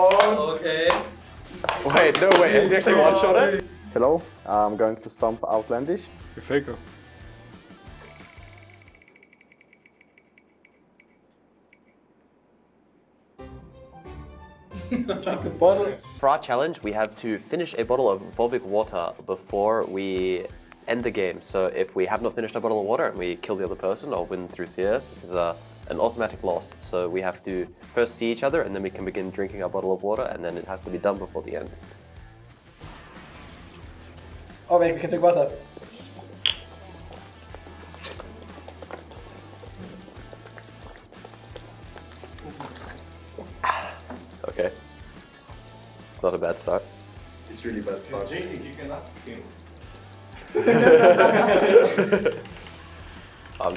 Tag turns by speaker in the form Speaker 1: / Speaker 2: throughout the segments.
Speaker 1: Okay.
Speaker 2: Wait, no, wait, is he actually one shot it?
Speaker 3: Hello, I'm going to stomp Outlandish.
Speaker 4: You faker.
Speaker 2: For our challenge, we have to finish a bottle of Volvic water before we end the game. So if we have not finished a bottle of water and we kill the other person or win through CS, this is a, an automatic loss. So we have to first see each other and then we can begin drinking our bottle of water and then it has to be done before the end.
Speaker 1: Oh wait, we can take water.
Speaker 2: Okay. It's not a bad start.
Speaker 3: It's really bad start.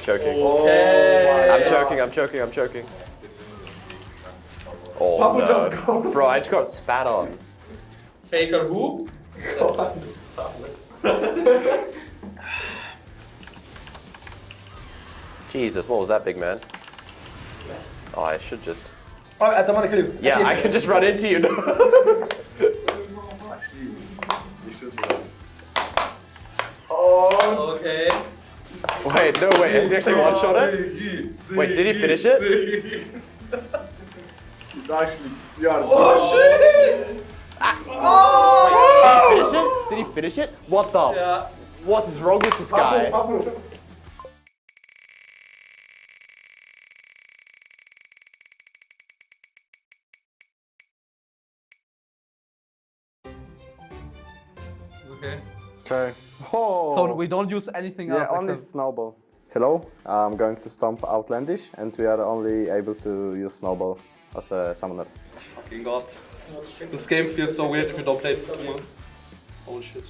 Speaker 2: I'm choking.
Speaker 1: Okay.
Speaker 2: I'm choking, I'm choking, I'm choking. Oh no. Bro, I just got spat on.
Speaker 1: Faker who?
Speaker 2: Jesus, what was that, big man? Oh, I should just...
Speaker 1: Oh, I don't want to kill you.
Speaker 2: Yeah,
Speaker 1: Actually,
Speaker 2: I can just run into you. wait, no, wait, is he actually one shot it? Wait, did he finish it?
Speaker 3: He's actually, you are
Speaker 1: Oh shit! Ah.
Speaker 2: Did he finish it? Did he finish it? What the?
Speaker 1: Yeah.
Speaker 2: What is wrong with this guy?
Speaker 1: Okay.
Speaker 3: Okay. Oh.
Speaker 1: So we don't use anything
Speaker 3: yeah,
Speaker 1: else
Speaker 3: only
Speaker 1: except...
Speaker 3: snowball. Hello, I'm going to stomp Outlandish and we are only able to use snowball as a summoner.
Speaker 1: Fucking god. This game feels so weird if you don't play it for two months. Holy shit.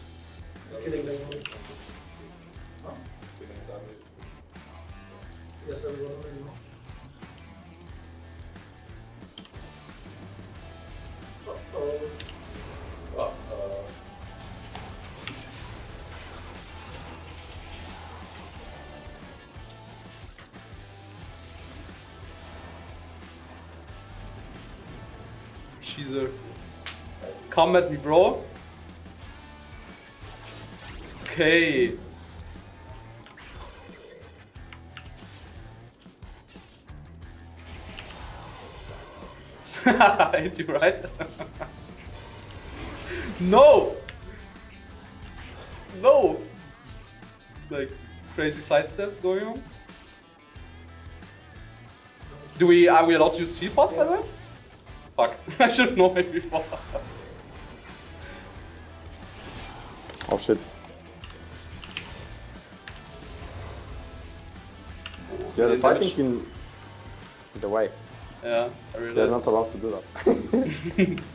Speaker 1: Jesus. Come at me, bro. Okay. Hit you, right? no! No! Like, crazy side steps going on. Do we, are we allowed to use teapots by the way? Fuck, I should know it before.
Speaker 3: Oh shit. Yeah, they're fighting in the wave.
Speaker 1: Yeah, I
Speaker 3: realize.
Speaker 1: They're
Speaker 3: not allowed to do that.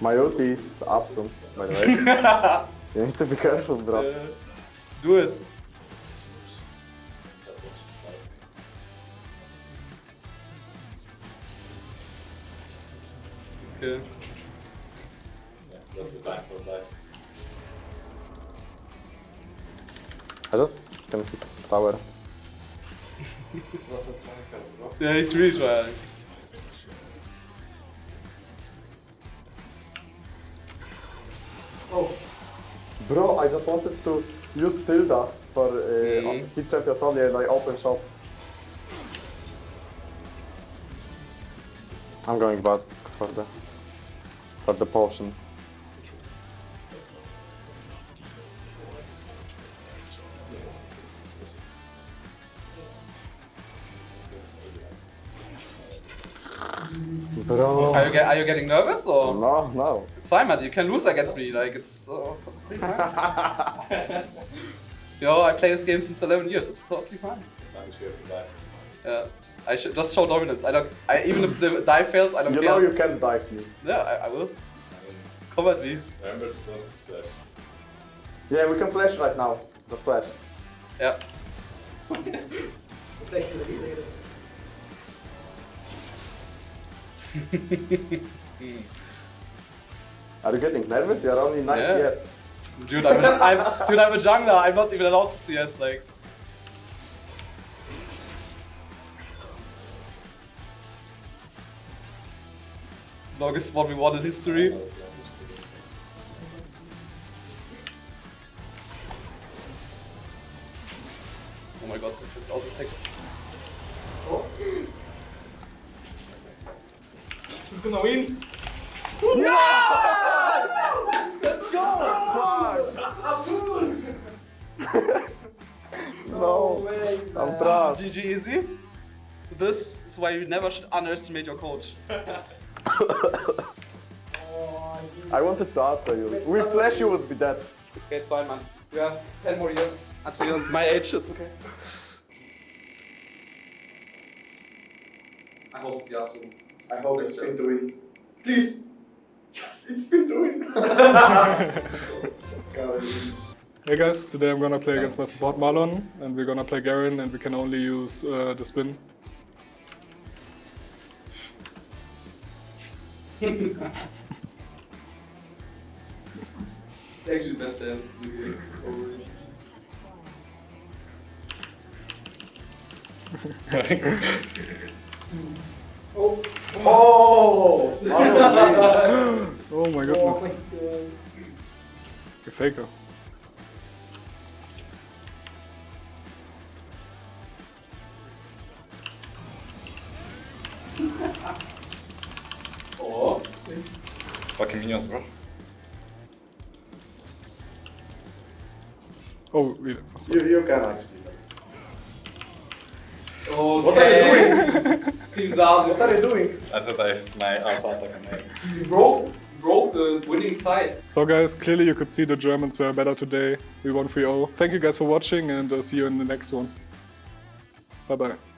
Speaker 3: My ulti is up soon, by the way. you need to be careful, bro.
Speaker 1: Uh, do it. Okay. Yeah, that's the time for life.
Speaker 3: I just can hit tower.
Speaker 1: Yeah, he's really trying. Oh.
Speaker 3: Bro, I just wanted to use tilde for uh,
Speaker 1: Mhm.
Speaker 3: hit champions only and I open shop. I'm going back for the for the potion. Bro.
Speaker 1: Are you, get, are you getting nervous or?
Speaker 3: No, no.
Speaker 1: It's fine, man. You can lose against me. Like it's. Uh, perfectly fine. Yo, I play this game since 11 years. It's totally fine. Yeah. I should just show dominance. I don't. I even if the die fails, I don't
Speaker 3: You
Speaker 1: care.
Speaker 3: know you can't dive me.
Speaker 1: Yeah, I, I will. Come at me.
Speaker 5: Remember to don't splash.
Speaker 3: Yeah, we can flash right now. Just flash.
Speaker 1: Yeah.
Speaker 3: Are you getting nervous? You're only nice,
Speaker 1: Yeah.
Speaker 3: yes.
Speaker 1: Dude, I'm, I'm, dude, I'm a jungler. I'm not even allowed to CS. Like, Longest 1v1 in history. Oh my god, it's auto attack.
Speaker 4: Who's gonna win?
Speaker 3: No, Let's go! Fuck! no, way, I'm trash.
Speaker 1: GG easy. This is why you never should underestimate your coach.
Speaker 3: I wanted to auto you. With flash you would be dead.
Speaker 1: Okay, it's fine, man. You have 10 more years until you're my age, it's okay. I hope it's Yasu.
Speaker 4: I hope it's been doing. Please. Yes, it's been doing.
Speaker 5: Hey guys, today I'm gonna play against my support Marlon and we're gonna play Garen and we can only use uh, the spin.
Speaker 1: It's actually the best the game. Overall.
Speaker 4: Oh!
Speaker 5: Oh my goodness. You faker.
Speaker 1: Oh.
Speaker 4: Fucking minions, bro.
Speaker 5: Oh, we,
Speaker 4: You, you can actually.
Speaker 1: Okay. Team Zazu.
Speaker 4: What are you doing? I thought I have my auto attack on.
Speaker 1: You broke, broke the winning side.
Speaker 5: So guys, clearly you could see the Germans were better today. We won 3-0. Thank you guys for watching and uh, see you in the next one. Bye bye.